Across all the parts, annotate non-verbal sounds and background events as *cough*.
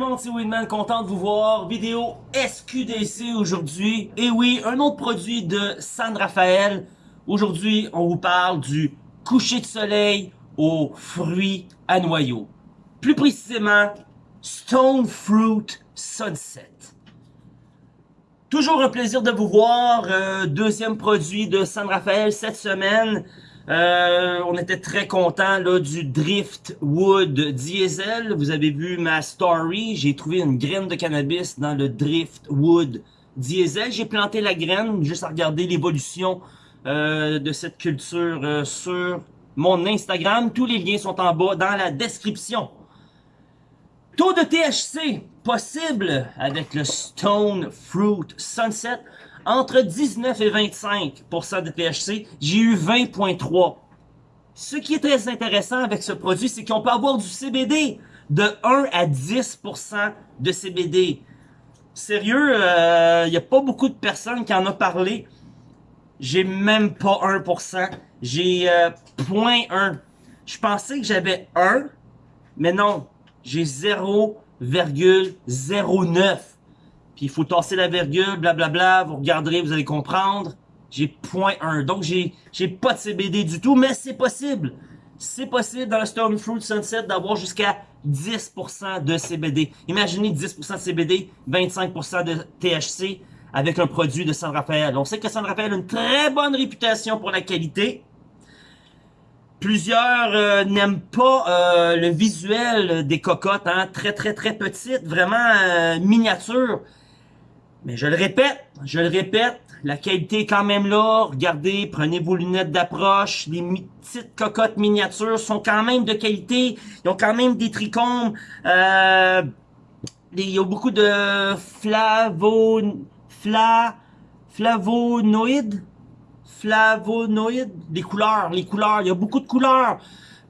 monde, c'est Winman, content de vous voir. Vidéo SQDC aujourd'hui. Et oui, un autre produit de San Rafael. Aujourd'hui, on vous parle du coucher de soleil aux fruits à noyaux. Plus précisément, Stone Fruit Sunset. Toujours un plaisir de vous voir. Euh, deuxième produit de San Rafael cette semaine. Euh, on était très content du Driftwood Diesel. Vous avez vu ma story. J'ai trouvé une graine de cannabis dans le Driftwood Diesel. J'ai planté la graine juste à regarder l'évolution euh, de cette culture euh, sur mon Instagram. Tous les liens sont en bas dans la description. Taux de THC possible avec le Stone Fruit Sunset entre 19 et 25% de THC, j'ai eu 20.3. Ce qui est très intéressant avec ce produit, c'est qu'on peut avoir du CBD de 1 à 10% de CBD. Sérieux, il euh, n'y a pas beaucoup de personnes qui en ont parlé. J'ai même pas 1%. J'ai euh, 0.1. Je pensais que j'avais 1, mais non. J'ai 0,09 il faut tasser la virgule, blablabla, vous regarderez, vous allez comprendre. J'ai point 1. Donc, j'ai j'ai pas de CBD du tout, mais c'est possible. C'est possible dans le Stone Fruit Sunset d'avoir jusqu'à 10% de CBD. Imaginez 10% de CBD, 25% de THC avec un produit de San Rafael. On sait que San Rafael a une très bonne réputation pour la qualité. Plusieurs euh, n'aiment pas euh, le visuel des cocottes, hein, très très très petites, vraiment euh, miniatures. Mais je le répète, je le répète, la qualité est quand même là. Regardez, prenez vos lunettes d'approche. Les petites cocottes miniatures sont quand même de qualité. Ils ont quand même des trichomes. Euh, il y a beaucoup de flavo, fla, flavonoïdes. Flavonoïdes. Des couleurs, les couleurs. Il y a beaucoup de couleurs.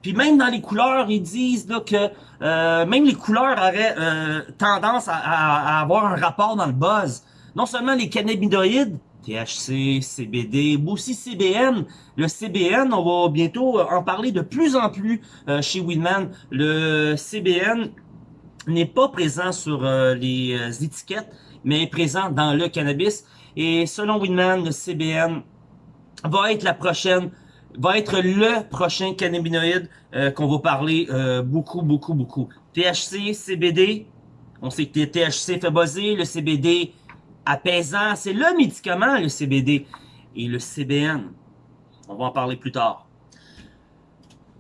Puis même dans les couleurs, ils disent là, que euh, même les couleurs auraient euh, tendance à, avoir un rapport dans le buzz. Non seulement les cannabinoïdes, THC, CBD, mais aussi CBN. Le CBN, on va bientôt en parler de plus en plus euh, chez Winman. Le CBN n'est pas présent sur les étiquettes, mais est présent dans le cannabis. Et selon Winman, le CBN va être la prochaine va être le prochain cannabinoïde euh, qu'on va parler euh, beaucoup, beaucoup, beaucoup. THC, CBD, on sait que le THC fait buzzer, le CBD apaisant, c'est le médicament, le CBD. Et le CBN, on va en parler plus tard.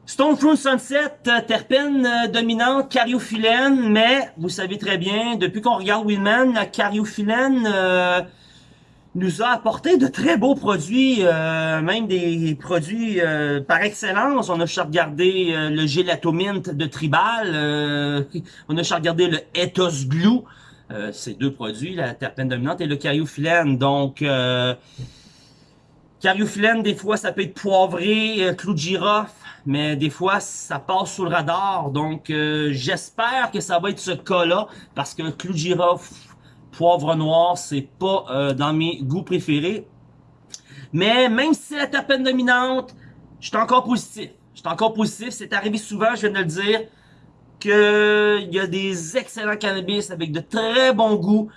Stone Fruit Sunset, euh, terpène dominante, cariophyllène, mais vous savez très bien, depuis qu'on regarde Winman, la cariophyllène nous a apporté de très beaux produits, euh, même des produits euh, par excellence. On a regardé euh, le gélatomint de Tribal, *laughs* on a regardé le Ethos Glue, ces deux produits, la terpène dominante et le cariophyllène. Donc, cariophyllène, des fois, ça peut être poivré, clou de girofle, mais des fois, ça passe sous le radar. Donc, j'espère que ça va être ce cas-là, parce que clou de girofle, poivre noir, c'est pas euh, dans mes goûts préférés. Mais même si c'est la terpène dominante, je suis encore positif. Je suis encore positif. C'est arrivé souvent, je viens de le dire, qu'il y a des excellents cannabis avec de très bons goûts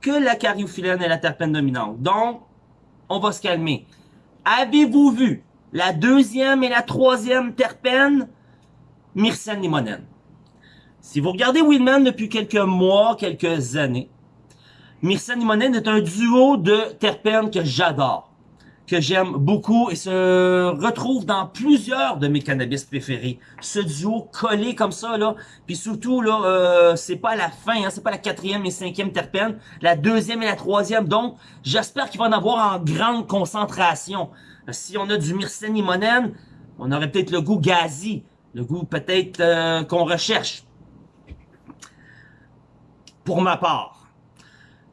que la cariophyllène et la terpène dominante. Donc, on va se calmer. Avez-vous vu la deuxième et la troisième terpène? Myrcène limonène. Si vous regardez Willman depuis quelques mois, quelques années, Myrcène est un duo de terpènes que j'adore, que j'aime beaucoup et se retrouve dans plusieurs de mes cannabis préférés. Ce duo collé comme ça, là, puis surtout, là, euh, c'est pas la fin, hein, c'est pas la quatrième et cinquième terpène, la deuxième et la troisième, donc j'espère qu'il va en avoir en grande concentration. Si on a du myrcène on aurait peut-être le goût gazi, le goût peut-être euh, qu'on recherche. Pour ma part.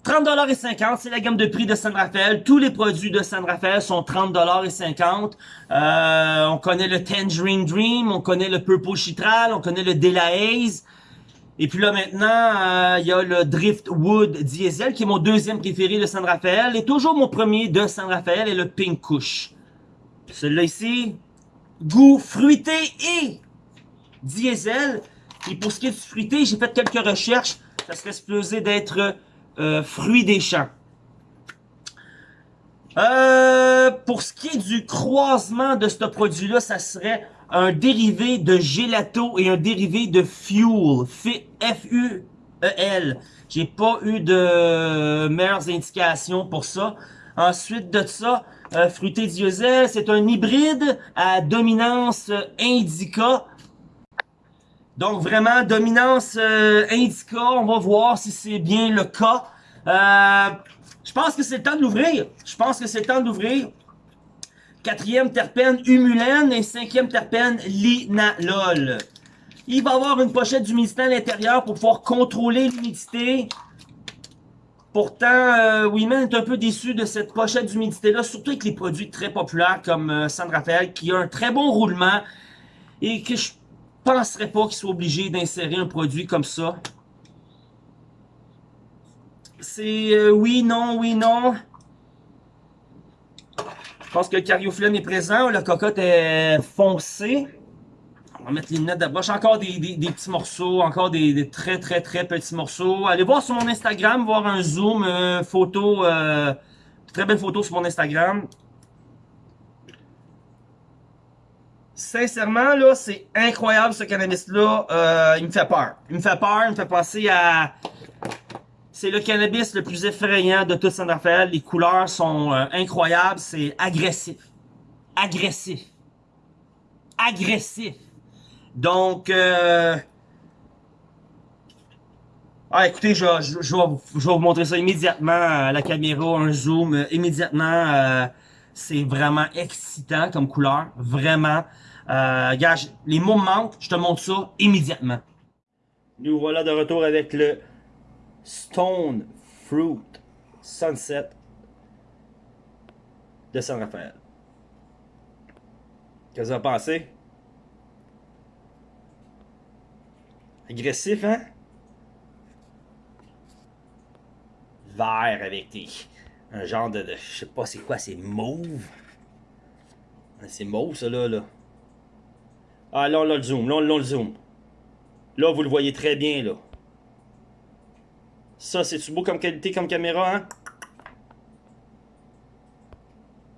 30,50$, c'est la gamme de prix de San Rafael. Tous les produits de San Rafael sont 30,50$. Euh, on connaît le Tangerine Dream, on connaît le Purple Chitral, on connaît le Dela Haze. Et puis là maintenant, euh, il y a le Driftwood Diesel qui est mon deuxième préféré de San Rafael. Et toujours mon premier de San Rafael est le Pink Kush. Celui-là ici, goût fruité et diesel. Et pour ce qui est du fruité, j'ai fait quelques recherches. ça serait supposé d'être euh, fruit des champs. Euh, pour ce qui est du croisement de ce produit-là, ça serait un dérivé de gelato et un dérivé de fuel. F-U-E-L. J'ai pas eu de meilleures indications pour ça. Ensuite de ça, euh, fruité diesel, c'est un hybride à dominance indica. Donc vraiment, dominance euh, indica, on va voir si c'est bien le cas. Euh, je pense que c'est le temps de l'ouvrir. Je pense que c'est le temps d'ouvrir. Quatrième terpène humulène et cinquième terpène linalol. Il va avoir une pochette d'humidité à l'intérieur pour pouvoir contrôler l'humidité. Pourtant, euh, Weeman est un peu déçu de cette pochette d'humidité-là, surtout avec les produits très populaires comme euh, San Rafael, qui a un très bon roulement et que je penserais pas qu'il soit obligé d'insérer un produit comme ça? C'est euh, oui, non, oui, non. Je pense que le cariophyllène est présent. La cocotte est foncée. On va mettre les lunettes de broche. Encore des, petits morceaux. Encore des, très, très, très petits morceaux. Allez voir sur mon Instagram, voir un zoom, euh, photo. Euh, très belle photo sur mon Instagram. Sincèrement, là, c'est incroyable ce cannabis-là. il me fait peur. Il me fait peur. Il me fait penser à c'est le cannabis le plus effrayant de toute San Rafael. Les couleurs sont euh, incroyables. C'est agressif. Agressif. Agressif. Donc, euh... ah, écoutez, je, je, vais, vous montrer ça immédiatement à la caméra, un zoom, euh, immédiatement. Euh, c'est vraiment excitant comme couleur, vraiment. Euh, les mots manquent, je te montre ça immédiatement. Nous voilà de retour avec le Stone Fruit Sunset de San Rafael. Qu'est-ce que vous en pensez? Agressif, hein? Vert avec des... Un genre de... je sais pas c'est quoi, c'est mauve. C'est mauve ça là, là. Ah là a le zoom, là a le zoom. Là vous le voyez très bien là. Ça, c'est-tu beau comme qualité, comme caméra, hein?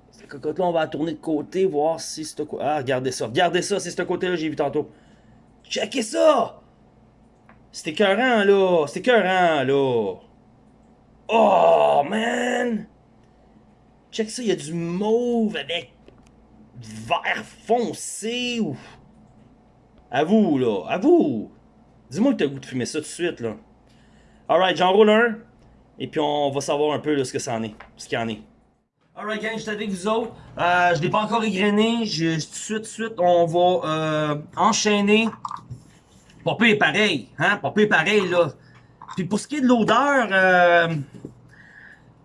Cette cocotte-là, on va la tourner de côté, voir si c'est... Ah, regardez ça. Regardez ça, c'est ce côté-là j'ai vu tantôt. Checkez ça! C'est écœurant, là. C'est écœurant, là. Oh, man! Check ça, il y a du mauve avec vert foncé ou... À vous, là. À vous! Dis-moi que t'as goût de fumer ça tout de suite, là. Alright, j'en roule un. Et puis on va savoir un peu là, ce que ça en est. Ce qu'il en est. Alright gang, je suis avec vous autres. Euh, je l'ai pas encore égrené. Je, tout de suite, on va euh, enchaîner. Est pareil, hein? Pas pareil, là. Puis pour ce qui est de l'odeur, euh,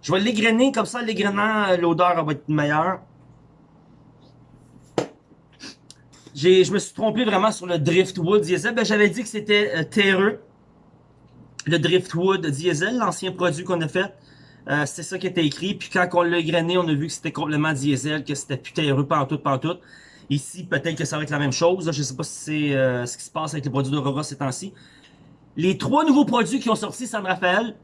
je vais l'égrener, comme ça, l'égrenant, l'odeur va être meilleure. Je me suis trompé vraiment sur le Driftwood diesel. Ben, J'avais dit que c'était euh, terreux le Driftwood Diesel, l'ancien produit qu'on a fait. Euh, c'est ça qui était écrit. Puis quand on l'a grainé, on a vu que c'était complètement diesel, que c'était putain heureux pantoute, pantoute. Ici, peut-être que ça va être la même chose. Je sais pas si c'est euh, ce qui se passe avec les produits d'Aurora ces temps-ci. Les trois nouveaux produits qui ont sorti San Rafael,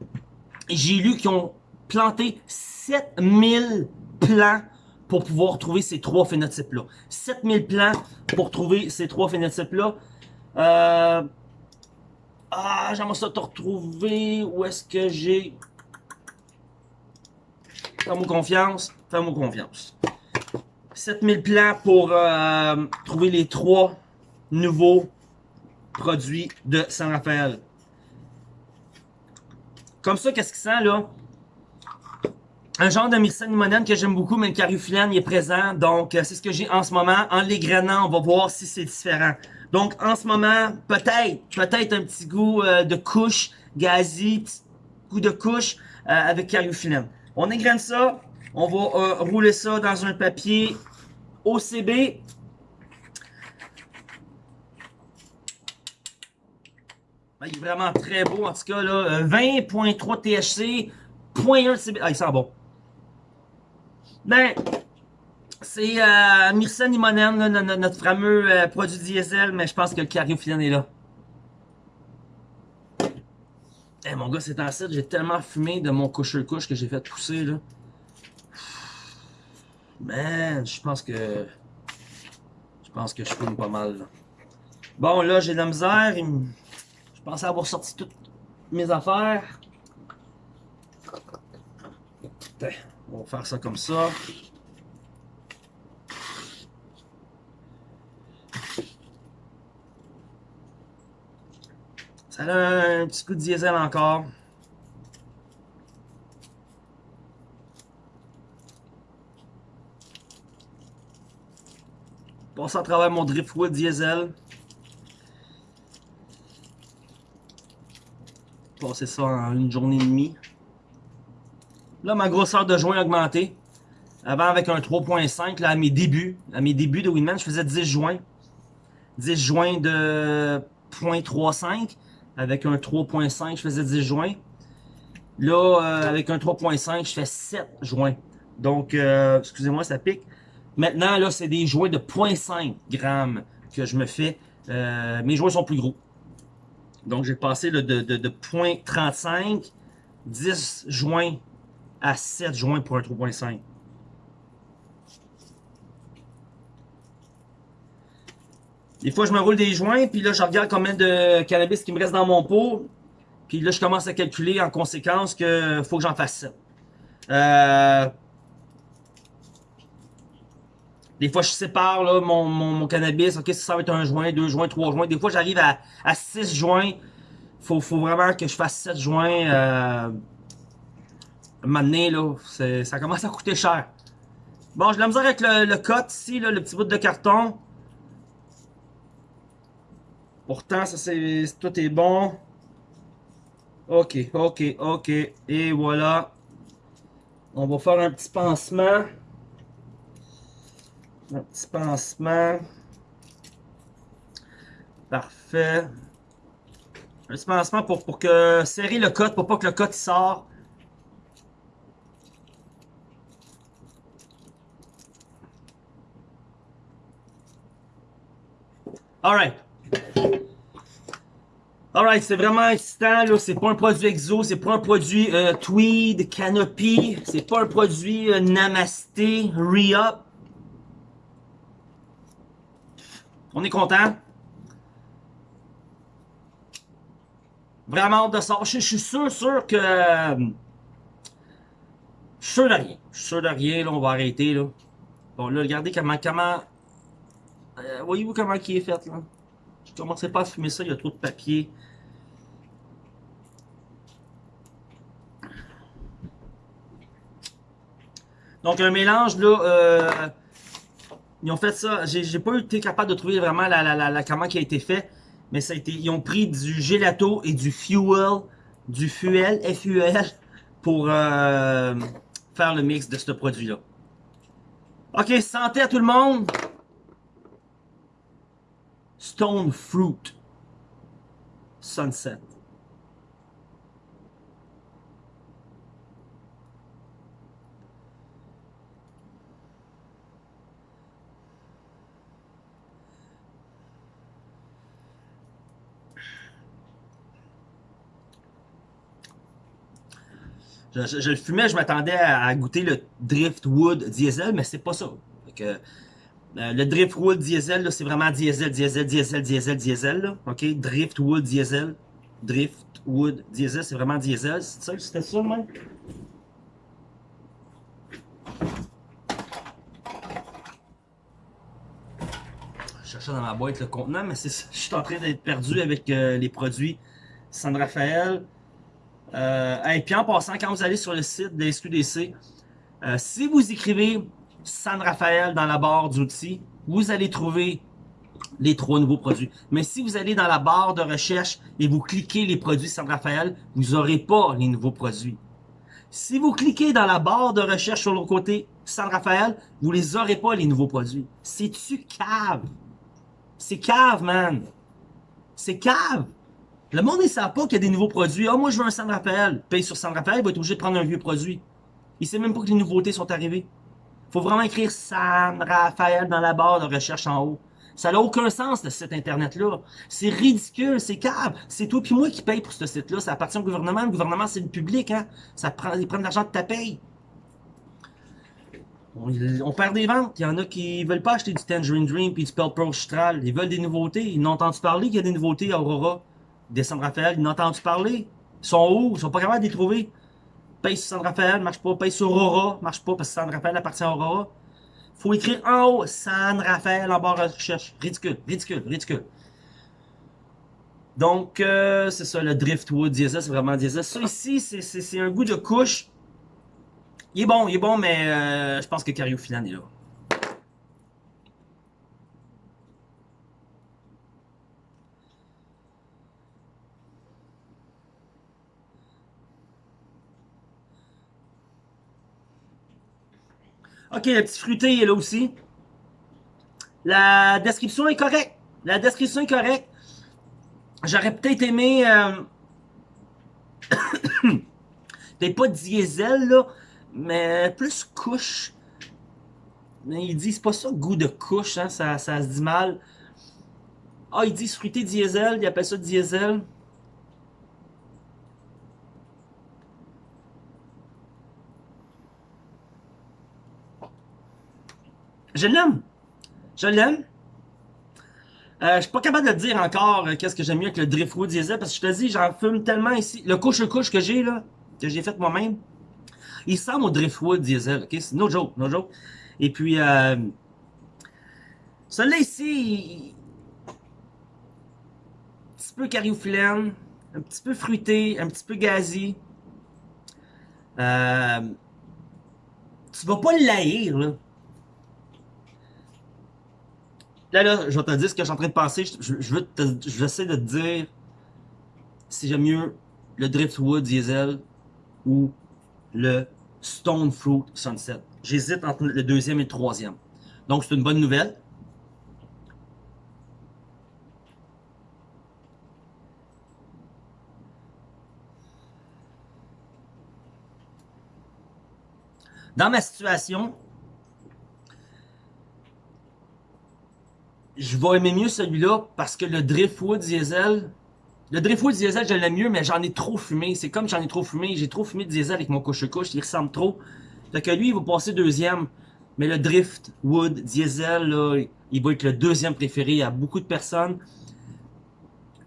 j'ai lu qu'ils ont planté 7000 plants pour pouvoir trouver ces trois phénotypes-là. 7000 plants pour trouver ces trois phénotypes-là. Euh, ah, j'aimerais ça te retrouver. Où est-ce que j'ai... Fais-moi confiance. Fais-moi confiance. 7000 plans pour euh, trouver les trois nouveaux produits de San Rafael. Comme ça, qu'est-ce qu'il sent là? Un genre de myrcène limonène que j'aime beaucoup, mais le cariophyllène est présent. Donc, euh, c'est ce que j'ai en ce moment. En l'égrenant, on va voir si c'est différent. Donc, en ce moment, peut-être, peut-être un petit goût euh, de couche, gazi, petit goût de couche euh, avec cariophyllène. On égrène ça, on va euh, rouler ça dans un papier OCB. Ben, il est vraiment très beau, en tout cas, là. 20.3 THC, 0.1 CB. Ah, il sent bon. Ben, c'est euh, Myrcène notre fameux euh, produit diesel, mais je pense que le cariophyllène est là. Eh mon gars, c'est site, j'ai tellement fumé de mon couche-couche que j'ai fait pousser, là. Man, je pense que... Je pense que je fume pas mal, là. Bon, là, j'ai de la misère. Je pensais avoir sorti toutes mes affaires. On va faire ça comme ça. Ça a un petit coup de diesel encore. Passe à travers mon driftwood diesel. Passer ça en une journée et demie. Là, ma grosseur de joint a augmenté. Avant, avec un 3.5, là, à mes débuts, à mes débuts de Winman, je faisais 10 joints. 10 joints de 0.35 avec un 3.5, je faisais 10 joints. Là, euh, avec un 3.5, je fais 7 joints. Donc, euh, excusez-moi, ça pique. Maintenant, là, c'est des joints de 0.5 grammes que je me fais. Euh, mes joints sont plus gros. Donc, j'ai passé de, de, de 0.35, 10 joints à 7 joints pour un 3.5. Des fois, je me roule des joints, puis là, je regarde combien de cannabis qui me reste dans mon pot. Puis là, je commence à calculer en conséquence que faut que j'en fasse ça. Euh... Des fois, je sépare mon, cannabis. Ok, ça va être un joint, deux joints, trois joints. Des fois, j'arrive à, à six joints. Faut, faut vraiment que je fasse sept joints. Euh... Maintenant, là, ça commence à coûter cher. Bon, je la misère avec le, le cut ici, le petit bout de carton. Pourtant, ça c'est tout est bon. Ok, ok, ok. Et voilà. On va faire un petit pansement. Un petit pansement. Parfait. Un petit pansement pour, pour que serrer le code, pour pas que le code sort. Alright. Alright, c'est vraiment excitant, là. C'est pas un produit exo, c'est pas un produit euh, tweed, canopy, c'est pas un produit euh, namasté, re-up. On est content. Vraiment hâte de sortir. Je, suis sûr, sûr que... je suis sûr de rien. Je suis sûr de rien, là, on va arrêter, là. Bon, là, regardez comment... comment euh, Voyez-vous comment qui est fait, là? Je commencerai pas à fumer ça, il y a trop de papier. Donc un mélange là, euh, ils ont fait ça, j'ai pas été capable de trouver vraiment la, la, la, comment qui a été fait, mais ça a été, ils ont pris du gelato et du fuel, du fuel, FUL, pour euh, faire le mix de ce produit là. Ok, santé à tout le monde! Stone Fruit Sunset. Je, le fumais, je m'attendais à, goûter le Driftwood Diesel, mais c'est pas ça. Euh, le Driftwood Diesel, c'est vraiment diesel, diesel, diesel, diesel, diesel. Ok, Driftwood Diesel. Driftwood Diesel, c'est vraiment diesel. C'est ça, c'était ça, même? Je cherchais dans ma boîte le contenant, mais c'est *laughs* je suis en train d'être perdu avec euh, les produits San Rafael. Euh, et puis en passant, quand vous allez sur le site de SQDC, euh, si vous écrivez San Rafael dans la barre d'outils, vous allez trouver les trois nouveaux produits. Mais si vous allez dans la barre de recherche et vous cliquez les produits San Rafael, vous n'aurez pas les nouveaux produits. Si vous cliquez dans la barre de recherche sur le côté San Rafael, vous les aurez pas les nouveaux produits. C'est-tu cave? C'est cave, man. C'est cave. Le monde ne sait pas qu'il y a des nouveaux produits. Ah, moi, je veux un San Rafael. Paye sur San Rafael, il va être obligé de prendre un vieux produit. Il sait même pas que les nouveautés sont arrivées. Faut vraiment écrire San Rafael dans la barre de recherche en haut. Ça n'a aucun sens, ce site Internet-là. C'est ridicule, c'est câble. C'est toi puis moi qui paye pour ce site-là. Ça appartient au gouvernement. Le gouvernement, c'est le public. Hein? Ça prend, ils prennent l'argent de ta paye. On, perd des ventes. Il y en a qui veulent pas acheter du Tangerine Dream puis du Pro Chitral. Ils veulent des nouveautés. Ils n'ont entendu parler qu'il y a des nouveautés à Aurora. Des San Rafael, ils n'ont entendu parler. Ils sont où? Ils sont pas capables de les trouver. Paye sur San Rafael, marche pas. Paye sur Aurora, marche pas parce que San Rafael appartient à Aurora faut écrire en haut San Rafael en barre de recherche. Ridicule, ridicule, ridicule. Donc, euh, c'est ça, le Driftwood diesel, c'est vraiment diesel. Ça ici, c'est un goût de couche. Il est bon, il est bon, mais euh, je pense que Cariophyllane est là. Ok, le petit fruité est là aussi. La description est correcte. La description est correcte. J'aurais peut-être aimé... Euh... *coughs* pas diesel, là, mais plus couche. Mais ils disent pas ça, goût de couche, hein, ça, ça se dit mal. Ah, ils disent fruité diesel, ils appellent ça diesel. Je l'aime. Je l'aime. Euh, je suis pas capable de dire encore euh, qu'est-ce que j'aime mieux avec le Driftwood Diesel parce que je te dis, j'en fume tellement ici. Le couche-couche que j'ai là, que j'ai fait moi-même, il ressemble au Driftwood Diesel. Ok, c'est no joke, no joke. Et puis, euh, celui-là ici, un petit peu cariophyllène, un petit peu fruité, un petit peu gazi. Euh, tu vas pas le laïr, là. Là, là, je vais te dire ce que je suis en train de penser. Je, je veux te, je vais essayer de te dire si j'aime mieux le Driftwood Diesel ou le Stone Fruit Sunset. J'hésite entre le deuxième et le troisième. Donc, c'est une bonne nouvelle. Dans ma situation, je vais aimer mieux celui-là parce que le Driftwood Diesel, le Driftwood Diesel, je l'aime mieux, mais j'en ai trop fumé. C'est comme j'en ai trop fumé. J'ai trop fumé de diesel avec mon couche-couche. Il ressemble trop. Fait que lui, il va passer deuxième. Mais le Driftwood Diesel, il va être le deuxième préféré à beaucoup de personnes.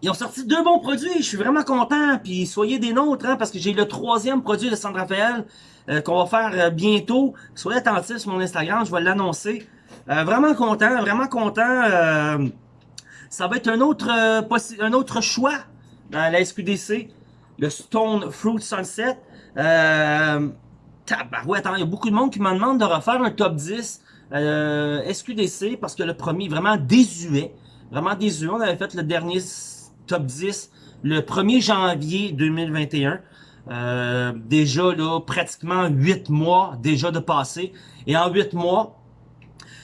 Ils ont sorti deux bons produits. Je suis vraiment content. Puis soyez des nôtres, hein, parce que j'ai le troisième produit de San Rafael euh, qu'on va faire euh, bientôt. Soyez attentifs sur mon Instagram, je vais l'annoncer. Euh, vraiment content, vraiment content. Euh, ça va être un autre, euh, un autre choix dans la SQDC. Le Stone Fruit Sunset. Euh, attends, il y a beaucoup de monde qui me demande de refaire un top 10 SQDC parce que le premier est vraiment désuet. Vraiment désuet. On avait fait le dernier top 10 le 1er janvier 2021. Euh, déjà là, pratiquement 8 mois déjà de passé. Et en 8 mois,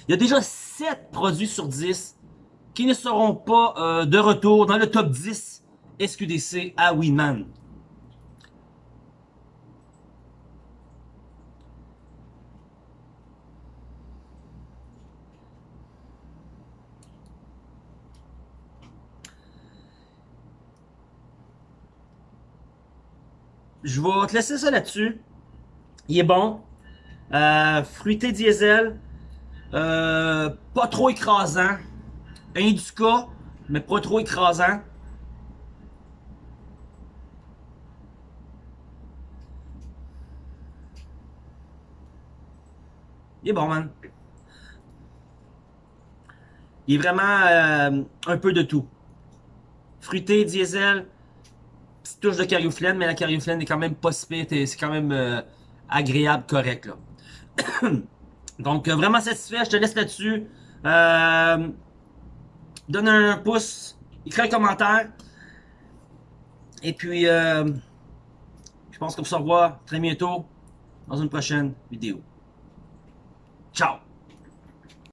il y a déjà 7 produits sur 10 qui ne seront pas euh, de retour dans le top 10 SQDC à Winman. Je vais te laisser ça là-dessus. Il est bon. Euh, fruité diesel. Euh, pas trop écrasant. Indica, mais pas trop écrasant. Il est bon, man. Il est vraiment euh, un peu de tout. Fruité, diesel, petite touche de cariophyllène, mais la cariophyllène est quand même pas si c'est quand même euh, agréable, correct, là. *clears throat* Donc, euh, vraiment satisfait. Je te laisse là-dessus. Euh, donne un pouce. Écris un commentaire. Et puis, euh, je pense qu'on se revoit très bientôt dans une prochaine vidéo. Ciao!